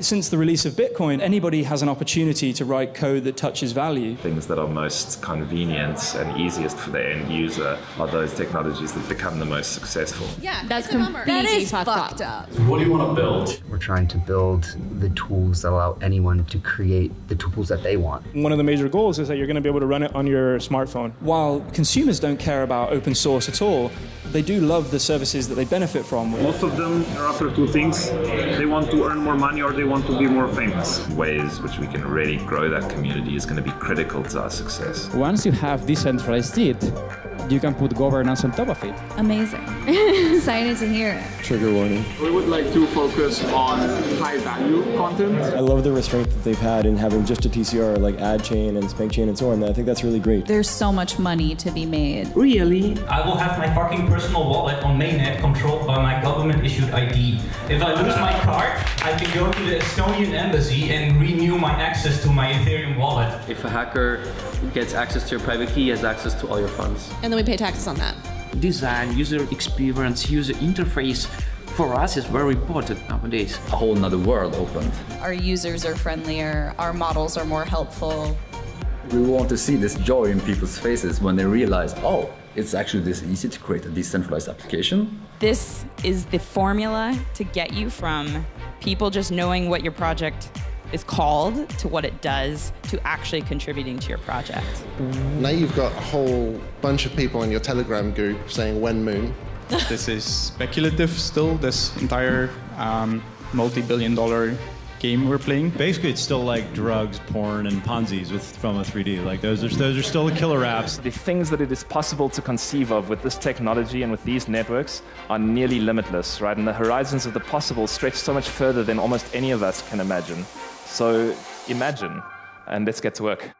Since the release of Bitcoin, anybody has an opportunity to write code that touches value. Things that are most convenient and easiest for the end user are those technologies that become the most successful. Yeah, That's it's a completely That is fucked fucked up. up. What do you want to build? We're trying to build the tools that allow anyone to create the tools that they want. One of the major goals is that you're going to be able to run it on your smartphone. While consumers don't care about open source at all, they do love the services that they benefit from. Most of them are after two things. They want to earn more money or they want to be more famous. Ways which we can really grow that community is going to be critical to our success. Once you have decentralized it, you can put governance on top of it. Amazing. Excited to hear it. Trigger warning. We would like to focus on high value content. I love the restraint that they've had in having just a TCR like adChain and SpankChain and so on. I think that's really great. There's so much money to be made. Really? I will have my fucking personal wallet on mainnet controlled by my government issued ID. If I lose my card, I can go to the Estonian embassy and renew my access to my Ethereum wallet. If a hacker gets access to your private key, he has access to all your funds. And then we pay taxes on that. Design, user experience, user interface for us is very important nowadays. A whole nother world opened. Our users are friendlier, our models are more helpful. We want to see this joy in people's faces when they realize, oh, it's actually this easy to create a decentralized application. This is the formula to get you from people just knowing what your project is called to what it does to actually contributing to your project. Now you've got a whole bunch of people in your Telegram group saying when moon. this is speculative still, this entire um, multi-billion dollar game we're playing. Basically, it's still like drugs, porn, and Ponzi's with from a 3D. Like those are those are still the killer apps. The things that it is possible to conceive of with this technology and with these networks are nearly limitless, right? And the horizons of the possible stretch so much further than almost any of us can imagine. So imagine, and let's get to work.